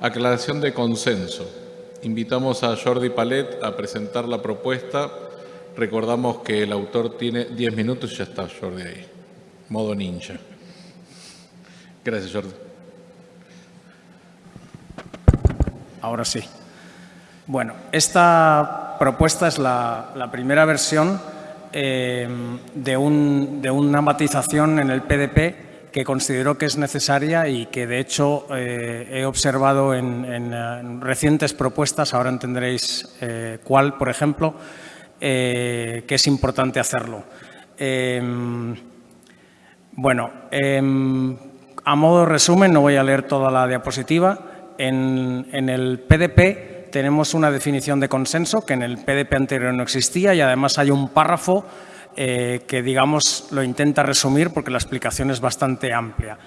aclaración de consenso. Invitamos a Jordi Palet a presentar la propuesta. Recordamos que el autor tiene 10 minutos y ya está Jordi ahí. Modo ninja. Gracias, Jordi. Ahora sí. Bueno, esta propuesta es la, primera versión eh, de, una matización en el PDP que considero que es necesaria y que de hecho eh, he observado en, recientes propuestas, ahora entenderéis eh, cuál, por ejemplo, que es importante hacerlo. bueno, a modo de resumen, no voy a leer toda la diapositiva, en, el PDP tenemos una definición de consenso que en el PDP anterior no existía y además hay un párrafo eh, que, digamos, lo intenta resumir porque la explicación es bastante amplia.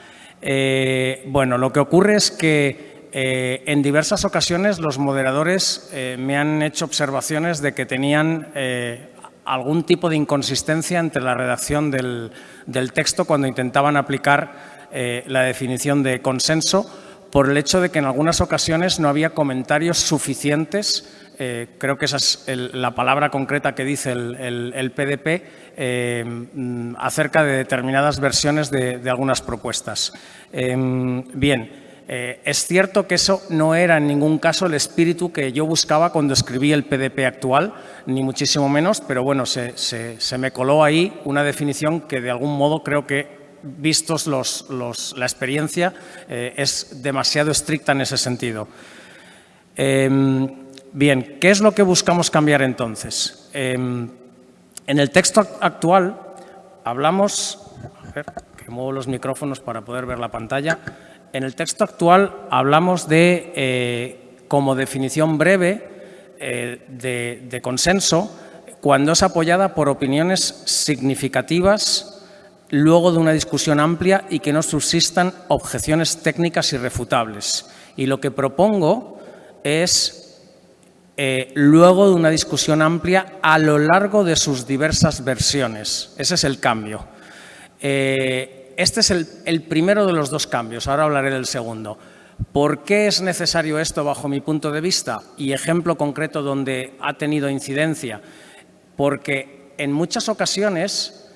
Eh, bueno, lo que ocurre es que eh, en diversas ocasiones los moderadores me han hecho observaciones de que tenían algún tipo de inconsistencia entre la redacción del, texto cuando intentaban aplicar la definición de consenso por el hecho de que en algunas ocasiones no había comentarios suficientes, eh, creo que esa es la palabra concreta que dice el, PDP, eh, acerca de determinadas versiones de, algunas propuestas. bien, es cierto que eso no era en ningún caso el espíritu que yo buscaba cuando escribí el PDP actual, ni muchísimo menos, pero bueno, se, se me coló ahí una definición que de algún modo creo que vistos la experiencia, eh, es demasiado estricta en ese sentido. Bien, ¿qué es lo que buscamos cambiar entonces? Em, en el texto actual hablamos... A ver, que muevo los micrófonos para poder ver la pantalla. En el texto actual hablamos de, eh, como definición breve eh, de consenso, cuando es apoyada por opiniones significativas luego de una discusión amplia y que no subsistan objeciones técnicas irrefutables. Y lo que propongo es, eh, luego de una discusión amplia a lo largo de sus diversas versiones. Ese es el cambio. Eh, este es el, primero de los dos cambios, ahora hablaré del segundo. ¿Por qué es necesario esto bajo mi punto de vista? Y ejemplo concreto donde ha tenido incidencia. Porque en muchas ocasiones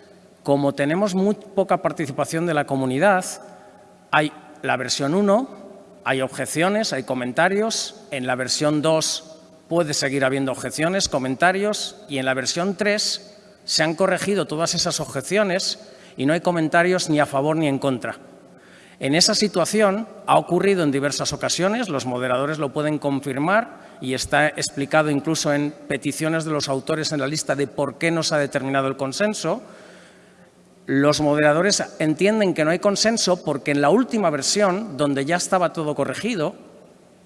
como tenemos muy poca participación de la comunidad, hay la versión 1, hay objeciones, hay comentarios, en la versión 2 puede seguir habiendo objeciones, comentarios, y en la versión 3 se han corregido todas esas objeciones y no hay comentarios ni a favor ni en contra. En esa situación ha ocurrido en diversas ocasiones, los moderadores lo pueden confirmar y está explicado incluso en peticiones de los autores en la lista de por qué no se ha determinado el consenso, los moderadores entienden que no hay consenso porque en la última versión, donde ya estaba todo corregido,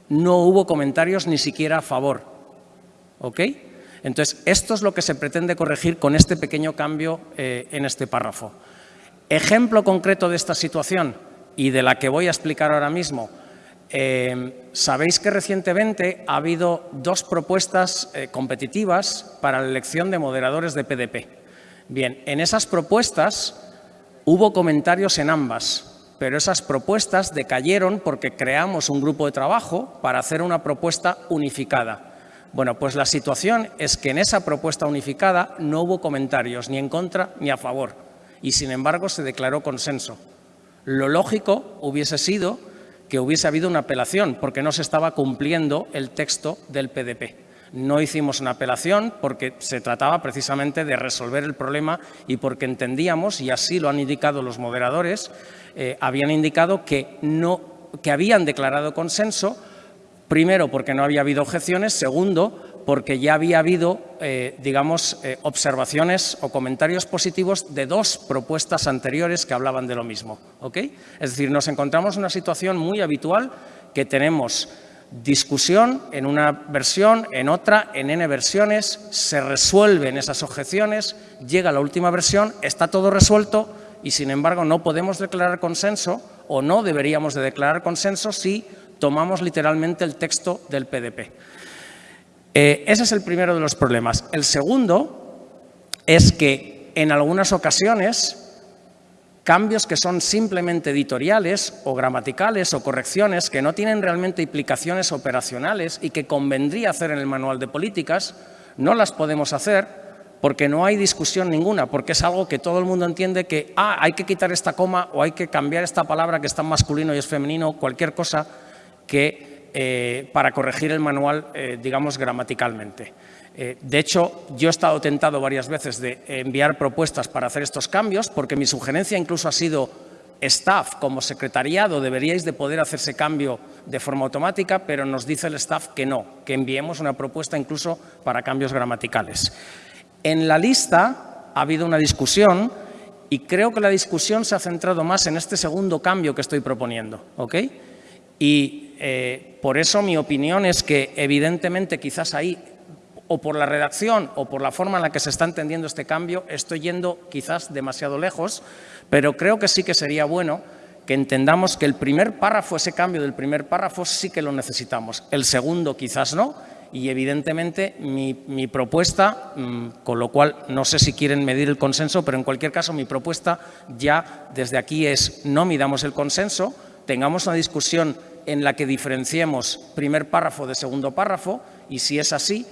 no hubo comentarios ni siquiera a favor. ¿Ok? Entonces, esto es lo que se pretende corregir con este pequeño cambio eh, en este párrafo. Ejemplo concreto de esta situación y de la que voy a explicar ahora mismo. Eh, sabéis que recientemente ha habido dos propuestas eh, competitivas para la elección de moderadores de PDP. Bien, en esas propuestas hubo comentarios en ambas, pero esas propuestas decayeron porque creamos un grupo de trabajo para hacer una propuesta unificada. Bueno, pues la situación es que en esa propuesta unificada no hubo comentarios ni en contra ni a favor y sin embargo se declaró consenso. Lo lógico hubiese sido que hubiese habido una apelación porque no se estaba cumpliendo el texto del PDP. No hicimos una apelación porque se trataba precisamente de resolver el problema y porque entendíamos, y así lo han indicado los moderadores, eh, habían indicado que, no, que habían declarado consenso, primero porque no había habido objeciones, segundo porque ya había habido, eh, digamos, eh, observaciones o comentarios positivos de dos propuestas anteriores que hablaban de lo mismo. Es decir, nos encontramos en una situación muy habitual que tenemos discusión en una versión, en otra, en N versiones, se resuelven esas objeciones, llega la última versión, está todo resuelto y sin embargo no podemos declarar consenso o no deberíamos de declarar consenso si tomamos literalmente el texto del PDP. Eh, ese es el primero de los problemas. El segundo es que en algunas ocasiones cambios que son simplemente editoriales o gramaticales o correcciones que no tienen realmente implicaciones operacionales y que convendría hacer en el manual de políticas, no las podemos hacer porque no hay discusión ninguna, porque es algo que todo el mundo entiende que ah, hay que quitar esta coma o hay que cambiar esta palabra que está en masculino y es femenino, cualquier cosa que eh, para corregir el manual, eh, digamos, gramaticalmente. Eh, de hecho, yo he estado tentado varias veces de enviar propuestas para hacer estos cambios, porque mi sugerencia incluso ha sido staff, como secretariado, deberíais de poder hacer ese cambio de forma automática, pero nos dice el staff que no, que enviemos una propuesta incluso para cambios gramaticales. En la lista ha habido una discusión y creo que la discusión se ha centrado más en este segundo cambio que estoy proponiendo. ¿ok? Y eh, por eso mi opinión es que evidentemente quizás ahí o por la redacción o por la forma en la que se está entendiendo este cambio, estoy yendo quizás demasiado lejos, pero creo que sí que sería bueno que entendamos que el primer párrafo, ese cambio del primer párrafo sí que lo necesitamos, el segundo quizás no, y evidentemente mi, propuesta, mm, con lo cual no sé si quieren medir el consenso, pero en cualquier caso mi propuesta ya desde aquí es no midamos el consenso, tengamos una discusión en la que diferenciemos primer párrafo de segundo párrafo y si es así,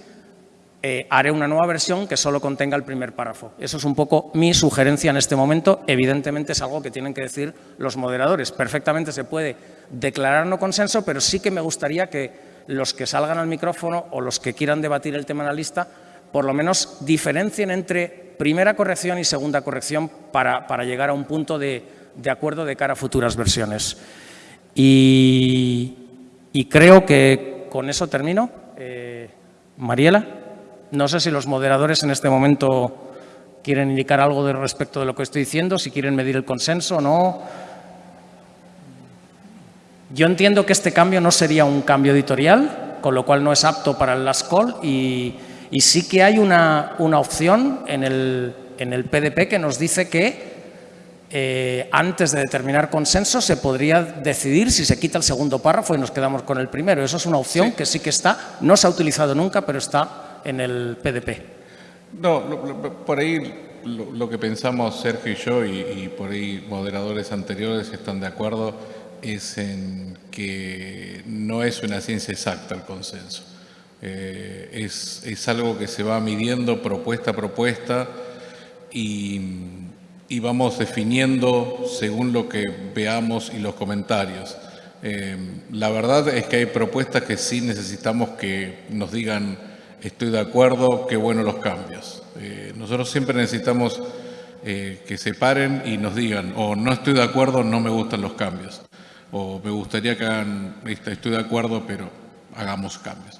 eh, haré una nueva versión que solo contenga el primer párrafo. Eso es un poco mi sugerencia en este momento. Evidentemente es algo que tienen que decir los moderadores. Perfectamente se puede declarar no consenso, pero sí que me gustaría que los que salgan al micrófono o los que quieran debatir el tema en la lista, por lo menos diferencien entre primera corrección y segunda corrección para, llegar a un punto de, acuerdo de cara a futuras versiones. Y, creo que con eso termino. Eh, Mariela. No sé si los moderadores en este momento quieren indicar algo de respecto de lo que estoy diciendo, si quieren medir el consenso o no. Yo entiendo que este cambio no sería un cambio editorial, con lo cual no es apto para el last call y, sí que hay una, opción en el, en el, PDP que nos dice que eh, antes de determinar consenso se podría decidir si se quita el segundo párrafo y nos quedamos con el primero. Eso es una opción que sí que está, no se ha utilizado nunca, pero está en el PDP. No, por ahí lo, que pensamos Sergio y yo, y, por ahí moderadores anteriores están de acuerdo, es en que no es una ciencia exacta el consenso. Eh, es, algo que se va midiendo propuesta a propuesta y, vamos definiendo según lo que veamos y los comentarios. Eh, la verdad es que hay propuestas que sí necesitamos que nos digan estoy de acuerdo, qué bueno los cambios. Eh, nosotros siempre necesitamos eh, que se paren y nos digan, o no estoy de acuerdo, no me gustan los cambios, o me gustaría que hagan, estoy de acuerdo, pero hagamos cambios.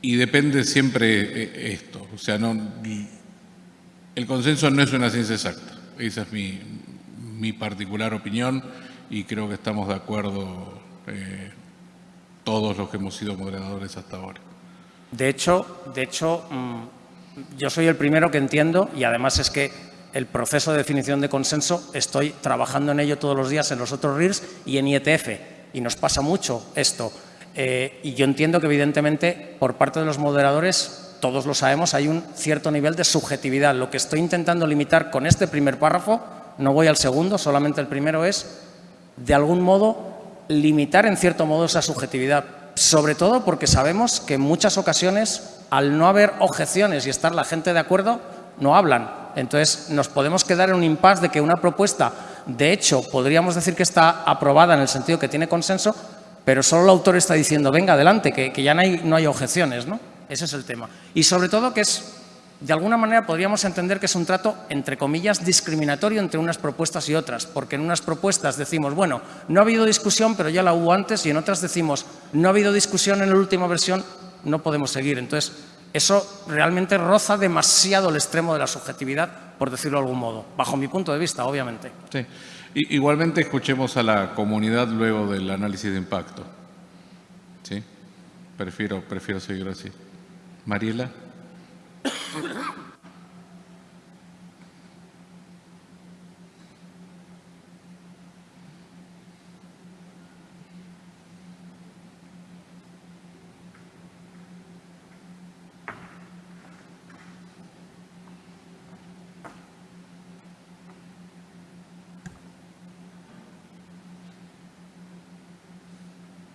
Y depende siempre esto, o sea, no, el consenso no es una ciencia exacta, esa es mi, mi particular opinión y creo que estamos de acuerdo todos los que hemos sido moderadores hasta ahora. De hecho, de hecho mm, yo soy el primero que entiendo y además es que el proceso de definición de consenso estoy trabajando en ello todos los días en los otros RIRs y en IETF y nos pasa mucho esto. Eh, y yo entiendo que evidentemente por parte de los moderadores, todos lo sabemos, hay un cierto nivel de subjetividad. Lo que estoy intentando limitar con este primer párrafo, no voy al segundo, solamente el primero es, de algún modo, limitar en cierto modo esa subjetividad sobre todo porque sabemos que en muchas ocasiones, al no haber objeciones y estar la gente de acuerdo, no hablan. Entonces, nos podemos quedar en un impasse de que una propuesta, de hecho, podríamos decir que está aprobada en el sentido que tiene consenso, pero solo el autor está diciendo, venga, adelante, que, ya no hay, no hay objeciones. ¿no? Ese es el tema. Y sobre todo que es de alguna manera podríamos entender que es un trato, entre comillas, discriminatorio entre unas propuestas y otras, porque en unas propuestas decimos, bueno, no ha habido discusión, pero ya la hubo antes, y en otras decimos, no ha habido discusión en la última versión, no podemos seguir. Entonces, eso realmente roza demasiado el extremo de la subjetividad, por decirlo de algún modo, bajo mi punto de vista, obviamente. Sí. Igualmente escuchemos a la comunidad luego del análisis de impacto. ¿Sí? Prefiero, prefiero seguir así. Mariela.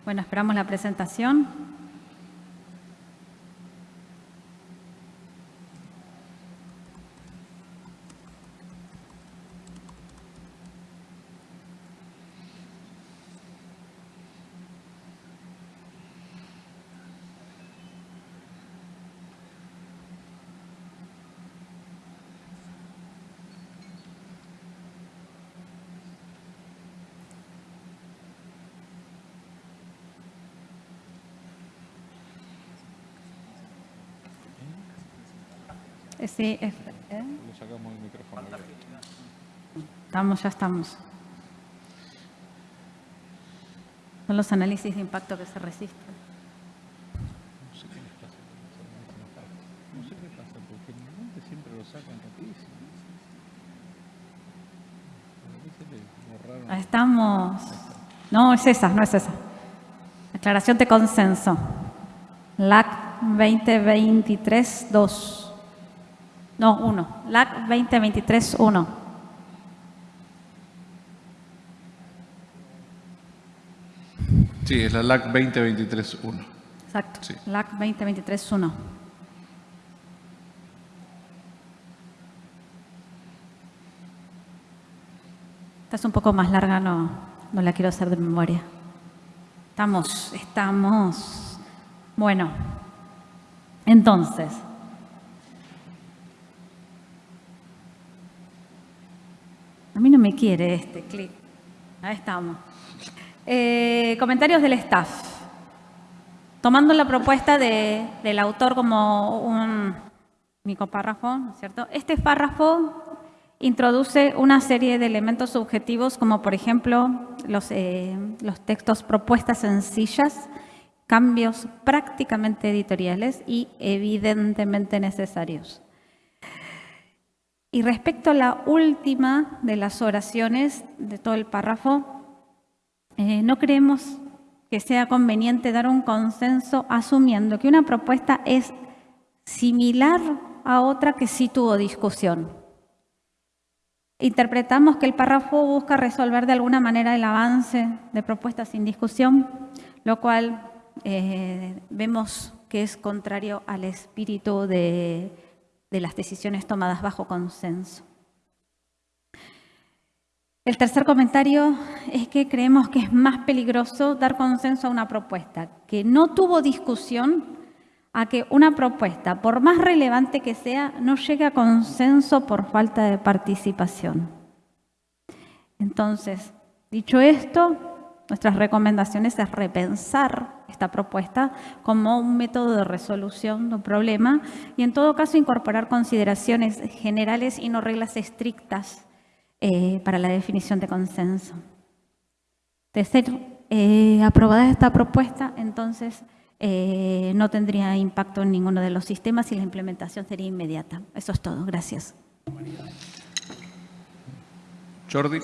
Bueno, esperamos la presentación. Sí, es- ¿eh? Le sacamos el micrófono. estamos, ya estamos. Son los análisis de impacto que se resisten. No sé qué les pasa. No sé qué pasa, porque normalmente siempre lo sacan rapidísimo. Ahí estamos. No, es esa, no es esa. Declaración de consenso. LAC 2023-2. No, 1. LAC 2023-1. Sí, es la LAC 2023-1. Exacto. Sí. LAC 2023-1. Esta es un poco más larga, no, no la quiero hacer de memoria. Estamos, estamos. Bueno, entonces. A mí no me quiere este clic. Ahí estamos. Eh, comentarios del staff. Tomando la propuesta de- del autor como un único párrafo, ¿no cierto? Este párrafo introduce una serie de elementos subjetivos, como por ejemplo los, eh, los textos propuestas sencillas, cambios prácticamente editoriales y evidentemente necesarios. Y respecto a la última de las oraciones de todo el párrafo, eh, no creemos que sea conveniente dar un consenso asumiendo que una propuesta es similar a otra que sí tuvo discusión. Interpretamos que el párrafo busca resolver de alguna manera el avance de propuestas sin discusión, lo cual eh, vemos que es contrario al espíritu de, de las decisiones tomadas bajo consenso. El tercer comentario es que creemos que es más peligroso dar consenso a una propuesta que no tuvo discusión a que una propuesta, por más relevante que sea, no llegue a consenso por falta de participación. Entonces, dicho esto, nuestras recomendaciones es repensar esta propuesta como un método de resolución de un problema y en todo caso incorporar consideraciones generales y no reglas estrictas eh, para la definición de consenso. De ser eh, aprobada esta propuesta, entonces eh, no tendría impacto en ninguno de los sistemas y la implementación sería inmediata. Eso es todo. Gracias. Jordi.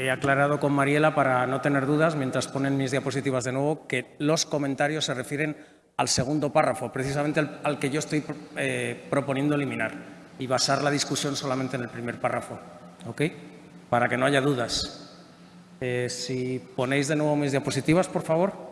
He aclarado con Mariela, para no tener dudas, mientras ponen mis diapositivas de nuevo, que los comentarios se refieren al segundo párrafo, precisamente al, que yo estoy eh, proponiendo eliminar y basar la discusión solamente en el primer párrafo. ¿Ok? Para que no haya dudas. Eh, si ponéis de nuevo mis diapositivas, por favor.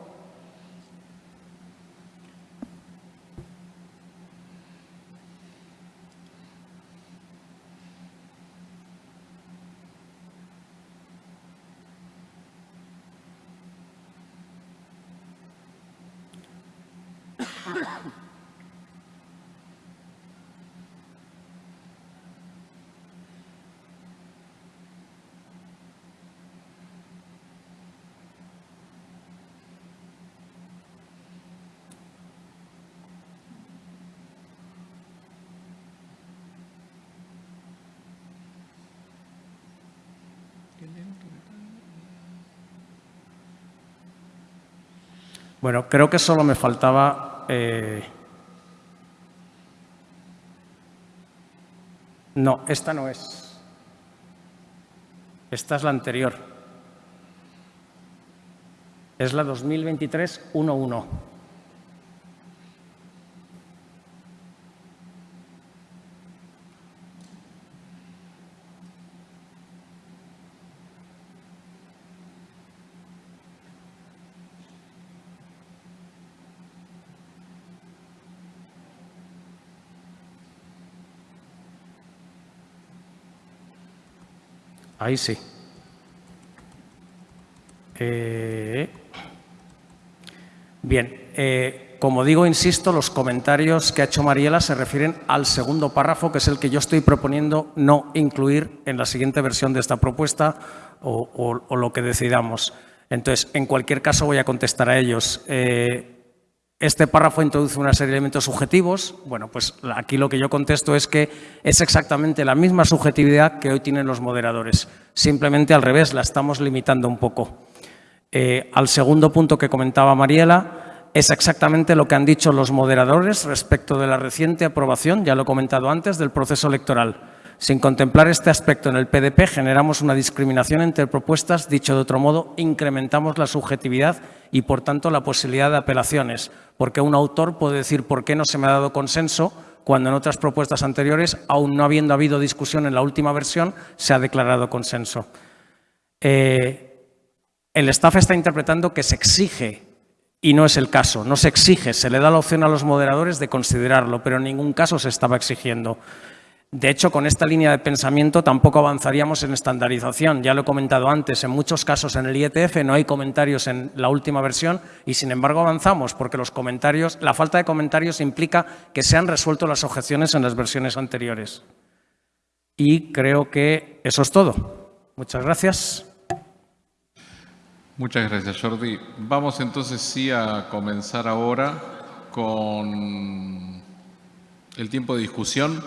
Bueno, creo que solo me faltaba... eh, No, esta no es. Esta es la anterior. Es la 2023-11. Ahí sí. Eh, bien, eh, como digo, insisto, los comentarios que ha hecho Mariela se refieren al segundo párrafo, que es el que yo estoy proponiendo no incluir en la siguiente versión de esta propuesta o, lo que decidamos. Entonces, en cualquier caso, voy a contestar a ellos. Eh, este párrafo introduce una serie de elementos subjetivos. Bueno, pues aquí lo que yo contesto es que es exactamente la misma subjetividad que hoy tienen los moderadores. Simplemente al revés, la estamos limitando un poco. Eh, al segundo punto que comentaba Mariela, es exactamente lo que han dicho los moderadores respecto de la reciente aprobación, ya lo he comentado antes, del proceso electoral. Sin contemplar este aspecto en el PDP, generamos una discriminación entre propuestas. Dicho de otro modo, incrementamos la subjetividad y, por tanto, la posibilidad de apelaciones, porque un autor puede decir por qué no se me ha dado consenso cuando en otras propuestas anteriores, aún no habiendo habido discusión en la última versión, se ha declarado consenso. Eh, el staff está interpretando que se exige y no es el caso. No se exige, se le da la opción a los moderadores de considerarlo, pero en ningún caso se estaba exigiendo. De hecho, con esta línea de pensamiento tampoco avanzaríamos en estandarización. Ya lo he comentado antes, en muchos casos en el IETF no hay comentarios en la última versión y, sin embargo, avanzamos porque los comentarios, la falta de comentarios implica que se han resuelto las objeciones en las versiones anteriores. Y creo que eso es todo. Muchas gracias. Muchas gracias, Jordi. Vamos entonces sí a comenzar ahora con el tiempo de discusión.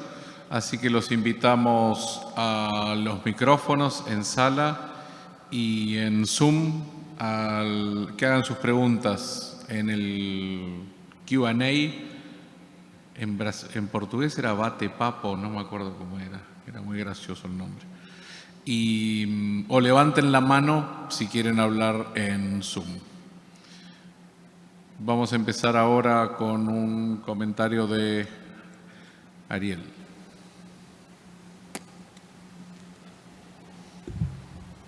Así que los invitamos a los micrófonos en sala y en Zoom al que hagan sus preguntas en el Q&A. En, portugués era bate papo, no me acuerdo cómo era, era muy gracioso el nombre. Y, o levanten la mano si quieren hablar en Zoom. Vamos a empezar ahora con un comentario de Ariel.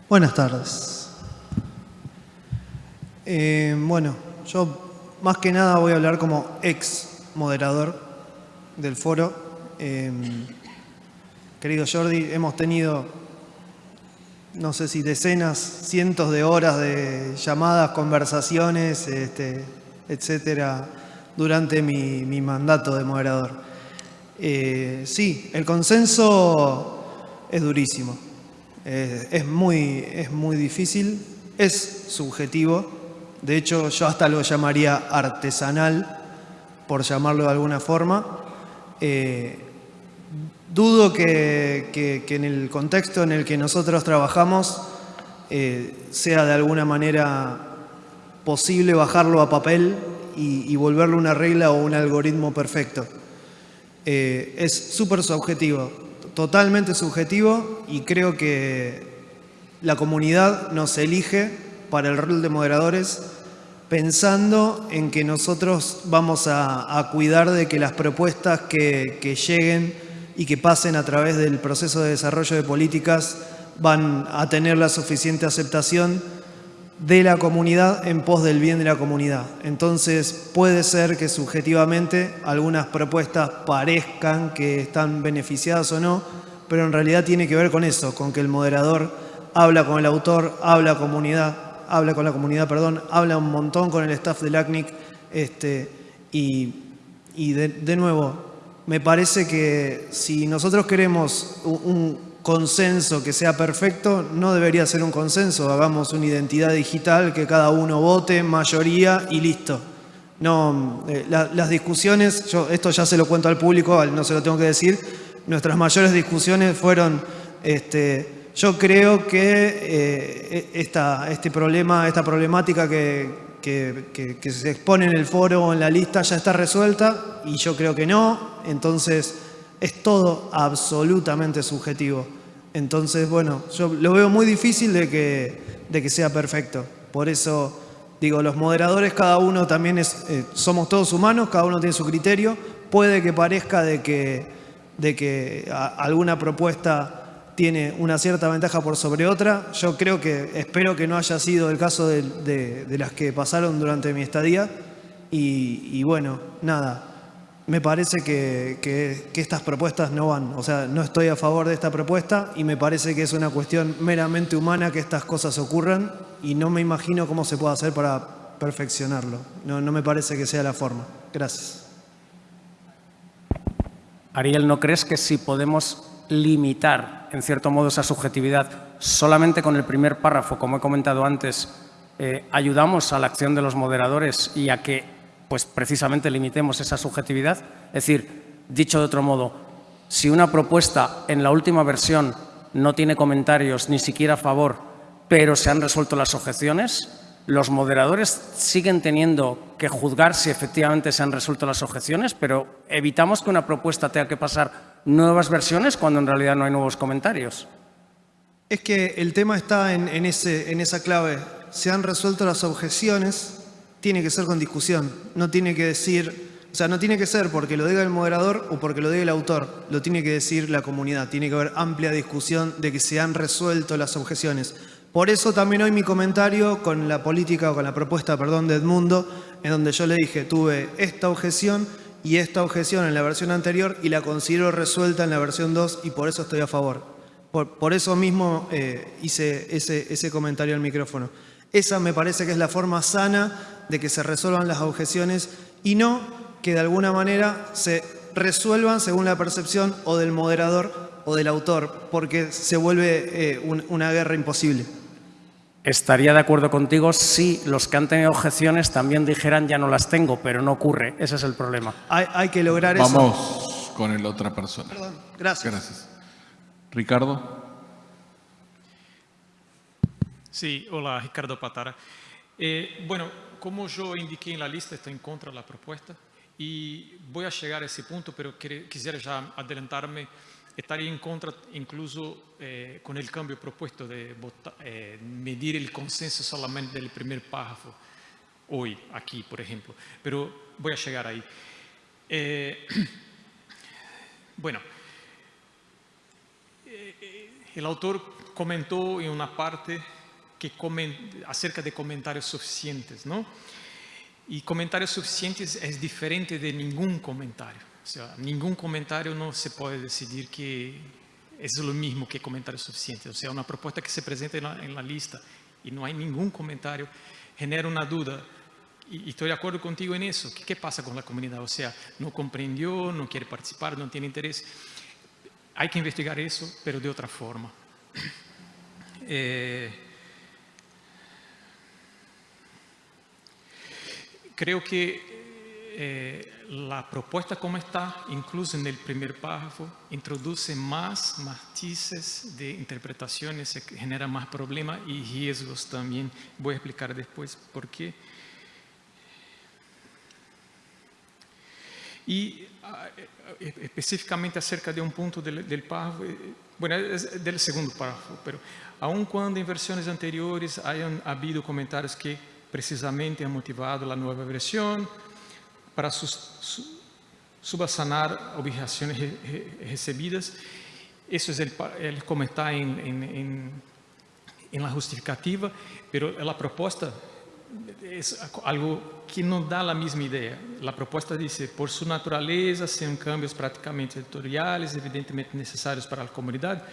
Buenas tardes. Eh, bueno, yo más que nada voy a hablar como ex moderador del foro. Em, querido Jordi, hemos tenido, no sé si decenas, cientos de horas de llamadas, conversaciones, este, etcétera, durante mi, mandato de moderador. Eh, sí, el consenso es durísimo eh, es, muy, es muy difícil, es subjetivo, de hecho yo hasta lo llamaría artesanal, por llamarlo de alguna forma. Eh, dudo que, en el contexto en el que nosotros trabajamos eh, sea de alguna manera posible bajarlo a papel y, y volverlo una regla o un algoritmo perfecto. es súper subjetivo totalmente subjetivo y creo que la comunidad nos elige para el rol de moderadores pensando en que nosotros vamos a, cuidar de que las propuestas que, que, lleguen y que pasen a través del proceso de desarrollo de políticas van a tener la suficiente aceptación de la comunidad en pos del bien de la comunidad. Entonces puede ser que subjetivamente algunas propuestas parezcan que están beneficiadas o no, pero en realidad tiene que ver con eso, con que el moderador habla con el autor, habla comunidad, habla con la comunidad, perdón, habla un montón con el staff del ACNIC este, y, de, nuevo, me parece que si nosotros queremos un consenso que sea perfecto, no debería ser un consenso. Hagamos una identidad digital que cada uno vote, mayoría y listo. No, eh, las discusiones, yo esto ya se lo cuento al público, no se lo tengo que decir, nuestras mayores discusiones fueron, este, yo creo que eh, e, esta, este problema, esta problemática que, que se expone en el foro o en la lista ya está resuelta y yo creo que no, entonces es todo absolutamente subjetivo. Entonces, bueno, yo lo veo muy difícil de que, de que sea perfecto. Por eso, digo, los moderadores, cada uno también es, eh, somos todos humanos, cada uno tiene su criterio. Puede que parezca de que, de que alguna propuesta tiene una cierta ventaja por sobre otra. Yo creo que, espero que no haya sido el caso de, las que pasaron durante mi estadía. y bueno, nada, me parece que, que, estas propuestas no van. O sea, no estoy a favor de esta propuesta y me parece que es una cuestión meramente humana que estas cosas ocurran y no me imagino cómo se puede hacer para perfeccionarlo. No, no me parece que sea la forma. Gracias. Ariel, ¿no crees que si podemos limitar, en cierto modo, esa subjetividad solamente con el primer párrafo, como he comentado antes, eh, ayudamos a la acción de los moderadores y a que pues precisamente limitemos esa subjetividad. Es decir, dicho de otro modo, si una propuesta en la última versión no tiene comentarios ni siquiera a favor, pero se han resuelto las objeciones, los moderadores siguen teniendo que juzgar si efectivamente se han resuelto las objeciones, pero evitamos que una propuesta tenga que pasar nuevas versiones cuando en realidad no hay nuevos comentarios. Es que el tema está en, en, esa clave. Se han resuelto las objeciones, tiene que ser con discusión. No tiene que decir, o sea, no tiene que ser porque lo diga el moderador o porque lo diga el autor. Lo tiene que decir la comunidad. Tiene que haber amplia discusión de que se han resuelto las objeciones. Por eso también hoy mi comentario con la política o con la propuesta, perdón, de Edmundo, en donde yo le dije, tuve esta objeción y esta objeción en la versión anterior y la considero resuelta en la versión 2 y por eso estoy a favor. Por, por eso mismo eh, hice ese, ese comentario al micrófono. Esa me parece que es la forma sana de que se resuelvan las objeciones y no que de alguna manera se resuelvan según la percepción o del moderador o del autor, porque se vuelve eh, un, una guerra imposible. Estaría de acuerdo contigo si los que han tenido objeciones también dijeran ya no las tengo, pero no ocurre. Ese es el problema. Hay, hay que lograr Vamos eso. Vamos con el otra persona. Perdón, gracias. Gracias. Ricardo. Sí, hola, Ricardo Patara. Eh, bueno, como yo indiqué en la lista, estoy en contra de la propuesta y voy a llegar a ese punto, pero quisiera ya adelantarme. Estaría en contra incluso eh, con el cambio propuesto de votar, eh, medir el consenso solamente del primer párrafo, hoy, aquí, por ejemplo. Pero voy a llegar ahí. Bueno, el autor comentó en una parte que acerca de comentarios suficientes, ¿no? Y comentarios suficientes es diferente de ningún comentario. O sea, ningún comentario no se puede decidir que es lo mismo que comentarios suficientes. O sea, una propuesta que se presenta en la, en la lista y no hay ningún comentario genera una duda. Y, y estoy de acuerdo contigo en eso. ¿Qué, ¿Qué pasa con la comunidad? O sea, no comprendió, no quiere participar, no tiene interés. Hay que investigar eso, pero de otra forma. Eh, creo que eh, la propuesta como está, incluso en el primer párrafo, introduce más matices de interpretaciones, genera más problemas y riesgos también. Voy a explicar después por qué. Y uh, específicamente acerca de un punto del, del párrafo, bueno, es del segundo párrafo, pero aun cuando en versiones anteriores hayan habido comentarios que precisamente ha motivado la nueva versión para sus, su, subsanar objeciones re, re, recibidas. Eso es el, el comentar en, en, en, en, la justificativa, pero la propuesta es algo que no da la misma idea. La propuesta dice, por su naturaleza, son cambios prácticamente editoriales, evidentemente necesarios para la comunidad,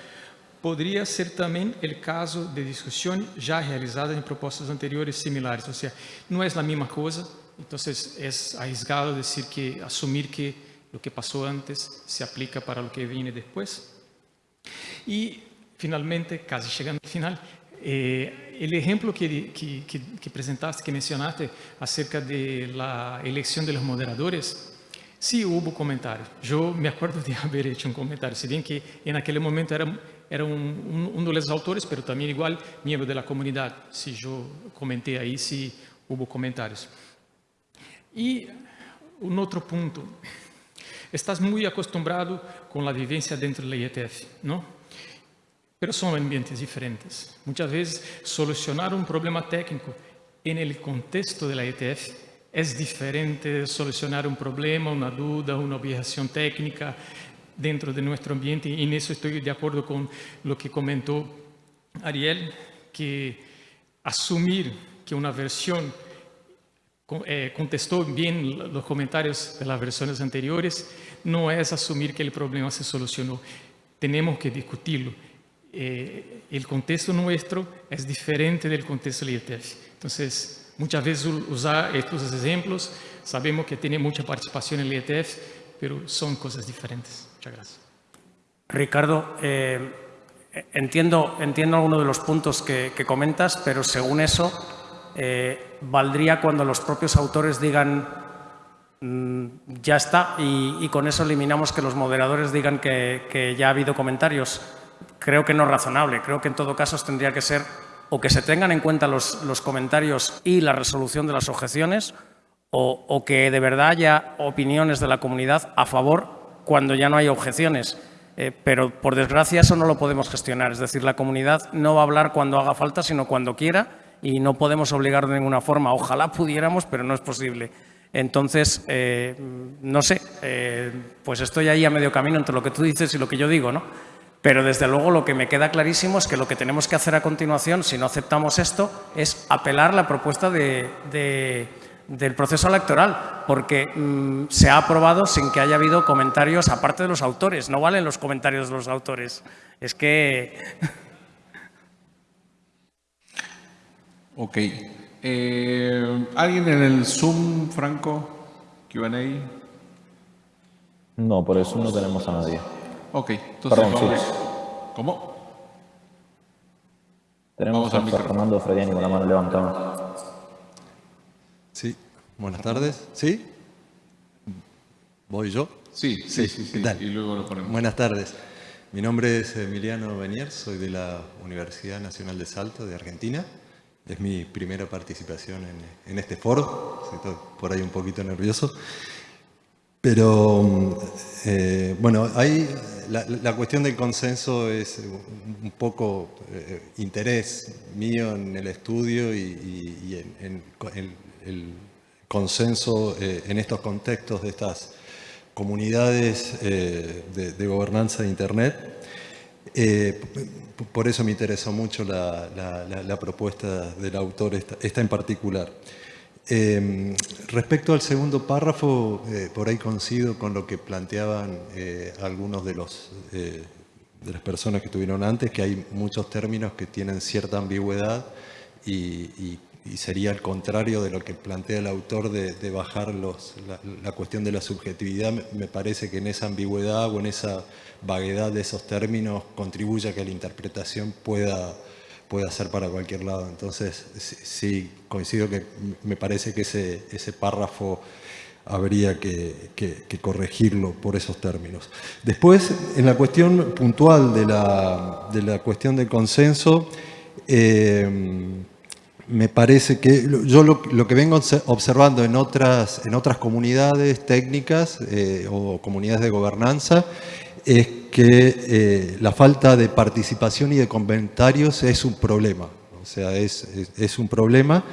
Podría ser también el caso de discusión ya realizada en propuestas anteriores similares. O sea, no es la misma cosa, entonces es arriesgado decir que, asumir que lo que pasó antes se aplica para lo que viene después. Y finalmente, casi llegando al final, eh, el ejemplo que, que, que, que, presentaste, que mencionaste acerca de la elección de moderadores, sí hubo comentarios. Yo me acuerdo de haber hecho un comentario, si bien que en aquel momento era era un, un, uno de los autores, pero también igual miembro de la comunidad, si yo comenté ahí, si hubo comentarios. Y un otro punto, estás muy acostumbrado con la vivencia dentro de la IETF, ¿no? Pero son ambientes diferentes. Muchas veces solucionar un problema técnico en el contexto de la IETF es diferente de solucionar un problema, una duda, una objeción técnica dentro de nuestro ambiente y en eso estoy de acuerdo con lo que comentó Ariel, que asumir que una versión eh, contestó bien los comentarios de las versiones anteriores, no es asumir que el problema se solucionó. Tenemos que discutirlo. Eh, el contexto nuestro es diferente del contexto del IETF. Entonces, muchas veces usar estos ejemplos, sabemos que tiene mucha participación en el IETF, pero son cosas diferentes. Muchas gracias. Ricardo, eh, entiendo, entiendo algunos de los puntos que, comentas, pero según eso, eh, valdría cuando los propios autores digan mm, ya está y, con eso eliminamos que los moderadores digan que, ya ha habido comentarios. Creo que no es razonable. Creo que en todo caso tendría que ser o que se tengan en cuenta los, los comentarios y la resolución de las objeciones o, que de verdad haya opiniones de la comunidad a favor cuando ya no hay objeciones. Eh, pero por desgracia eso no lo podemos gestionar. Es decir, la comunidad no va a hablar cuando haga falta, sino cuando quiera y no podemos obligar de ninguna forma. Ojalá pudiéramos, pero no es posible. Entonces, eh, no sé, eh, pues estoy ahí a medio camino entre lo que tú dices y lo que yo digo, ¿no? Pero desde luego lo que me queda clarísimo es que lo que tenemos que hacer a continuación, si no aceptamos esto, es apelar la propuesta de del proceso electoral, porque mm, se ha aprobado sin que haya habido comentarios aparte de los autores. No valen los comentarios de los autores. Es que... ok. Eh, ¿Alguien en el Zoom, Franco? Q&A. No, por eso no tenemos a nadie. Ok, entonces vamos. ¿Cómo? Tenemos a Fernando Frediani con la mano levantada. Sí, buenas tardes. ¿Sí? ¿Voy yo? Sí, sí, sí. sí, Y luego lo ponemos. Buenas tardes. Mi nombre es Emiliano Benier, soy de la Universidad Nacional de Salto de Argentina. Es mi primera participación en, este foro, estoy por ahí un poquito nervioso. Pero, eh, bueno, ahí la, cuestión del consenso es un poco eh, interés mío en el estudio y, en, el consenso eh, en estos contextos de estas comunidades eh, de, gobernanza de Internet. Eh, por eso me interesó mucho la, propuesta del autor, esta, en particular. respecto al segundo párrafo, por ahí coincido con lo que planteaban algunos de, los, de las personas que estuvieron antes, que hay muchos términos que tienen cierta ambigüedad y, y y sería al contrario de lo que plantea el autor de, bajar los, la, cuestión de la subjetividad. Me parece que en esa ambigüedad o en esa vaguedad de esos términos contribuye a que la interpretación pueda, pueda ser para cualquier lado. Entonces, sí, coincido que me parece que ese, ese párrafo habría que, corregirlo por esos términos. Después, en la cuestión puntual de la, de la cuestión del consenso, eh, me parece que yo lo, que vengo observando en otras, en otras comunidades técnicas eh, o comunidades de gobernanza es que eh, la falta de participación y de comentarios es un problema. O sea, es, es, un problema,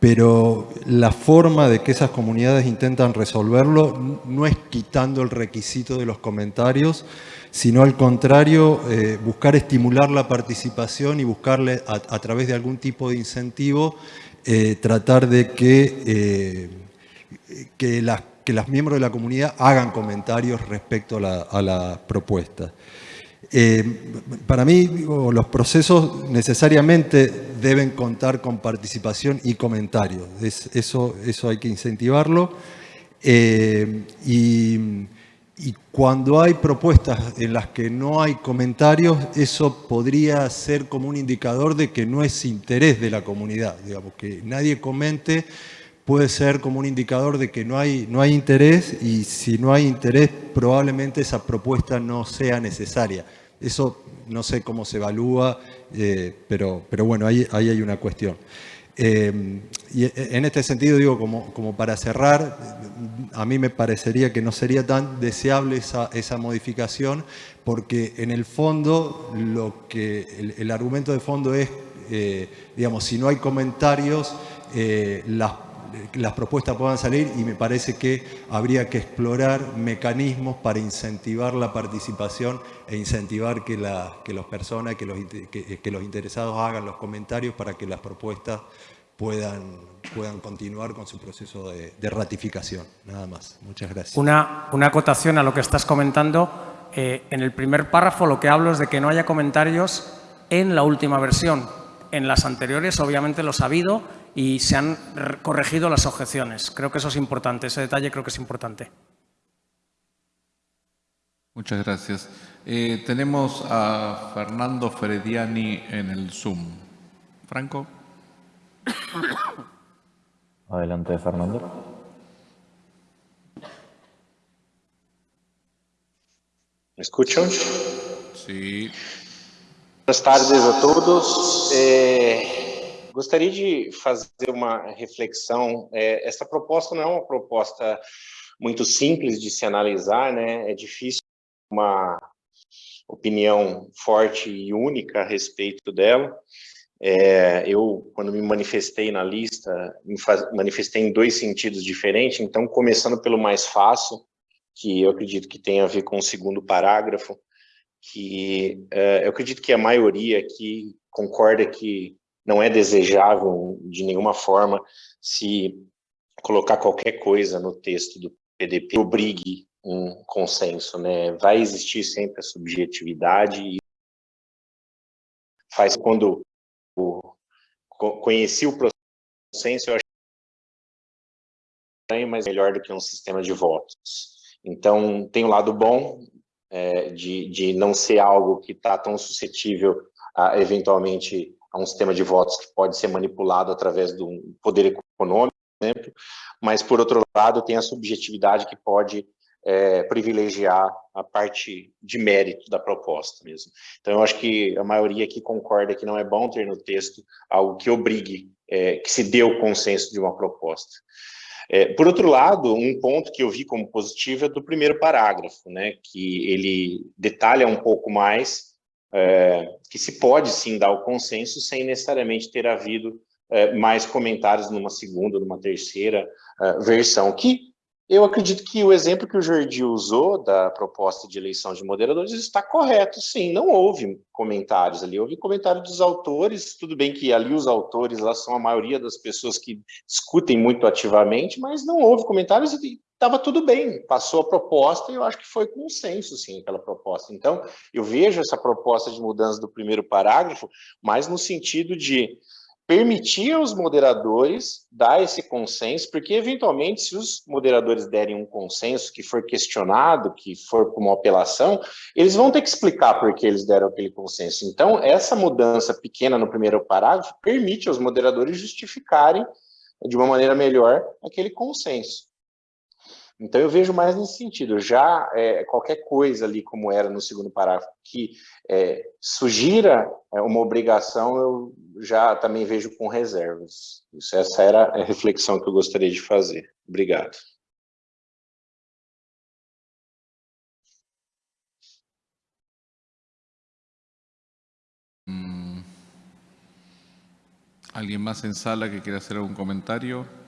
pero la forma de que esas comunidades intentan resolverlo no es quitando el requisito de los comentarios, sino al contrario, eh, buscar estimular la participación y buscarle a, través de algún tipo de incentivo, eh, tratar de que, eh, que, las, que los miembros de la comunidad hagan comentarios respecto a la, propuesta. para mí, los procesos necesariamente deben contar con participación y comentarios. eso, eso hay que incentivarlo. y y cuando hay propuestas en las que no hay comentarios, eso podría ser como un indicador de que no es interés de la comunidad. Digamos, que nadie comente puede ser como un indicador de que no hay, no hay interés y si no hay interés probablemente esa propuesta no sea necesaria. Eso no sé cómo se evalúa, eh, pero, pero bueno, ahí, ahí hay una cuestión. Eh, y en este sentido, digo, como, como, para cerrar, a mí me parecería que no sería tan deseable esa, esa modificación, porque en el fondo, lo que, el, argumento de fondo es, eh, digamos, si no hay comentarios, eh, las, las propuestas puedan salir y me parece que habría que explorar mecanismos para incentivar la participación e incentivar que, la, que las personas, que los, que, que los interesados hagan los comentarios para que las propuestas puedan, puedan continuar con su proceso de, de ratificación. Nada más. Muchas gracias. Una, una acotación a lo que estás comentando. Eh, en el primer párrafo lo que hablo es de que no haya comentarios en la última versión. En las anteriores obviamente los ha habido y se han corregido las objeciones. Creo que eso es importante, ese detalle creo que es importante. Muchas gracias. Eh, tenemos a Fernando Frediani en el Zoom. Franco. Adelante, Fernando. ¿Me escuchan? Sí. Boas tardes a todos. É, gostaria de fazer uma reflexão. É, essa proposta não é uma proposta muito simples de se analisar, né? É difícil uma opinião forte e única a respeito dela. É, eu, quando me manifestei na lista, me manifestei em dois sentidos diferentes, então, começando pelo mais fácil, que eu acredito que tem a ver com o segundo parágrafo, que uh, eu acredito que a maioria aqui concorda que não é desejável de nenhuma forma se colocar qualquer coisa no texto do PDP obrigue um consenso, né? Vai existir sempre a subjetividade e faz quando o, conheci o consenso, eu achei mas melhor do que um sistema de votos. Então, tem o um lado bom, é, de, de não ser algo que está tão suscetível, a, eventualmente, a um sistema de votos que pode ser manipulado através do poder econômico, por exemplo, mas, por outro lado, tem a subjetividade que pode é, privilegiar a parte de mérito da proposta mesmo. Então, eu acho que a maioria aqui concorda que não é bom ter no texto algo que obrigue, é, que se dê o consenso de uma proposta. É, por outro lado, um ponto que eu vi como positivo é do primeiro parágrafo, né, que ele detalha um pouco mais é, que se pode sim dar o consenso sem necessariamente ter havido é, mais comentários numa segunda, numa terceira é, versão, que eu acredito que o exemplo que o Jordi usou da proposta de eleição de moderadores está correto, sim, não houve comentários ali, houve comentário dos autores, tudo bem que ali os autores lá são a maioria das pessoas que discutem muito ativamente, mas não houve comentários e estava tudo bem, passou a proposta e eu acho que foi consenso, sim, pela proposta. Então, eu vejo essa proposta de mudança do primeiro parágrafo, mais no sentido de permitir aos moderadores dar esse consenso, porque eventualmente se os moderadores derem um consenso que for questionado, que for com uma apelação, eles vão ter que explicar por que eles deram aquele consenso. Então, essa mudança pequena no primeiro parágrafo permite aos moderadores justificarem de uma maneira melhor aquele consenso. Então, eu vejo mais nesse sentido. Já é, qualquer coisa ali, como era no segundo parágrafo, que é, sugira é, uma obrigação, eu já também vejo com reservas. Isso, essa era a reflexão que eu gostaria de fazer. Obrigado. Hum. ¿Alguien más en sala que quiera hacer algún comentario?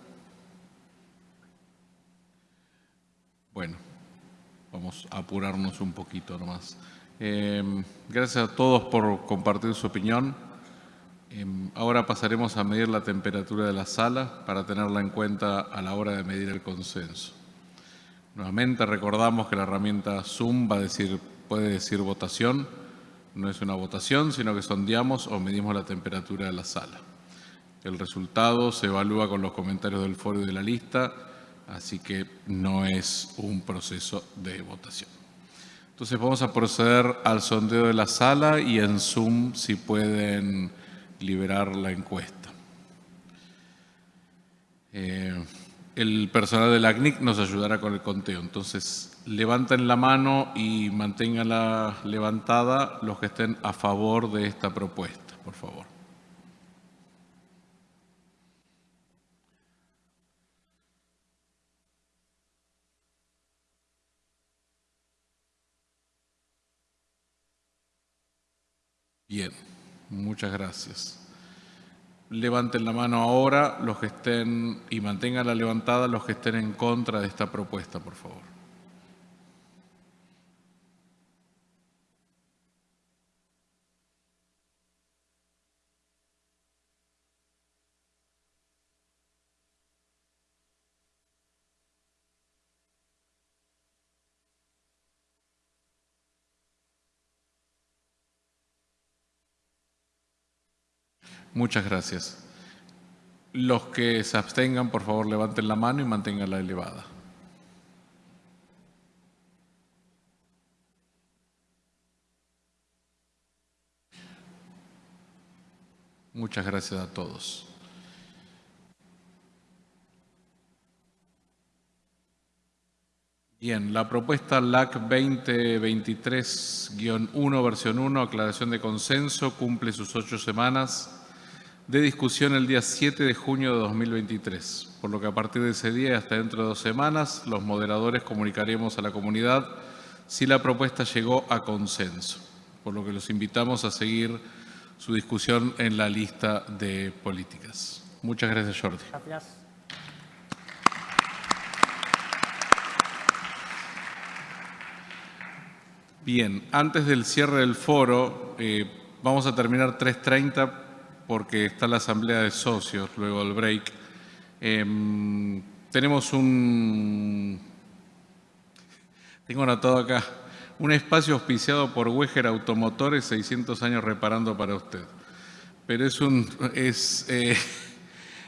Apurarnos un poquito nomás. Eh, gracias a todos por compartir su opinión. Eh, ahora pasaremos a medir la temperatura de la sala para tenerla en cuenta a la hora de medir el consenso. Nuevamente recordamos que la herramienta Zoom va a decir, puede decir votación. No es una votación, sino que sondeamos o medimos la temperatura de la sala. El resultado se evalúa con los comentarios del foro y de la lista así que no es un proceso de votación. Entonces vamos a proceder al sondeo de la sala y en Zoom si pueden liberar la encuesta. Eh, el personal de la CNIC nos ayudará con el conteo. Entonces, levanten la mano y manténganla levantada los que estén a favor de esta propuesta, por favor. Bien, muchas gracias. Levanten la mano ahora los que estén y mantengan la levantada los que estén en contra de esta propuesta, por favor. Muchas gracias. Los que se abstengan, por favor, levanten la mano y manténganla elevada. Muchas gracias a todos. Bien, la propuesta LAC 2023-1, versión 1, aclaración de consenso, cumple sus ocho semanas de discusión el día 7 de junio de 2023, por lo que a partir de ese día y hasta dentro de dos semanas, los moderadores comunicaremos a la comunidad si la propuesta llegó a consenso, por lo que los invitamos a seguir su discusión en la lista de políticas. Muchas gracias, Jordi. Gracias. Bien, antes del cierre del foro, eh, vamos a terminar 3.30 porque está la asamblea de socios luego del break. Em, tenemos un... Tengo anotado acá, un espacio auspiciado por Weger Automotores, 600 años reparando para usted. Pero es, un, es eh,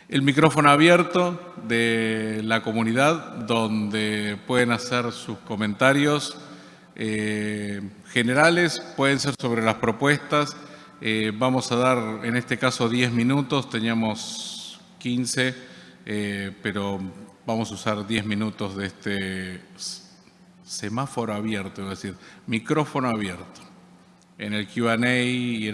el micrófono abierto de la comunidad donde pueden hacer sus comentarios eh, generales, pueden ser sobre las propuestas. Eh, vamos a dar, en este caso, 10 minutos, teníamos 15, eh, pero vamos a usar 10 minutos de este semáforo abierto, es decir, micrófono abierto. En el Q&A y en